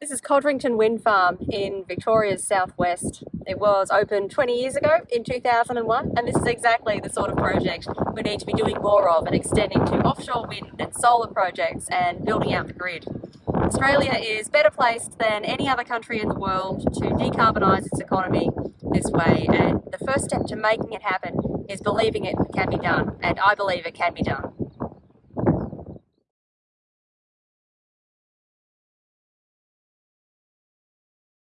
This is Codrington Wind Farm in Victoria's southwest. It was opened 20 years ago in 2001 and this is exactly the sort of project we need to be doing more of and extending to offshore wind and solar projects and building out the grid. Australia is better placed than any other country in the world to decarbonise its economy this way and the first step to making it happen is believing it can be done and I believe it can be done.